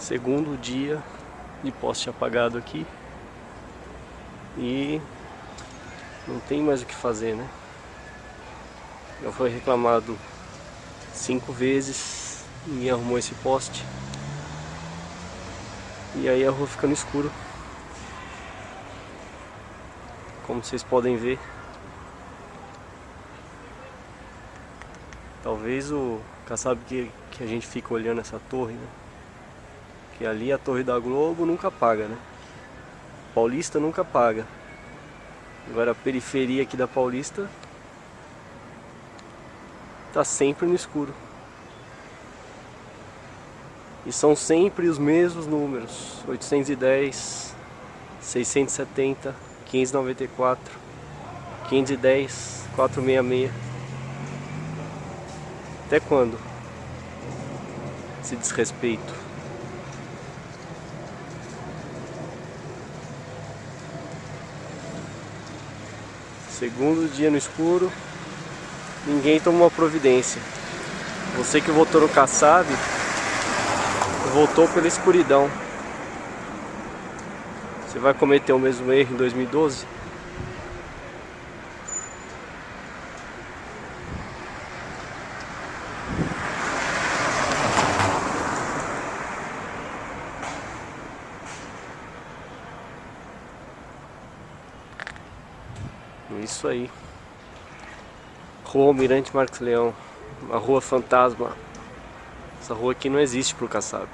Segundo dia de poste apagado aqui. E não tem mais o que fazer, né? Já foi reclamado cinco vezes, ninguém arrumou esse poste. E aí a rua fica no escuro. Como vocês podem ver. Talvez o sabe que, que a gente fica olhando essa torre, né? Que ali a torre da Globo nunca paga, né? Paulista nunca paga. Agora a periferia aqui da Paulista tá sempre no escuro. E são sempre os mesmos números, 810, 670, 594, 510, 466. Até quando? Esse desrespeito. Segundo dia no escuro, ninguém toma uma providência. Você que votou no Kassab, voltou pela escuridão. Você vai cometer o mesmo erro em 2012? Isso aí. Rua Almirante Marcos Leão. Uma rua fantasma. Essa rua aqui não existe pro Kassab.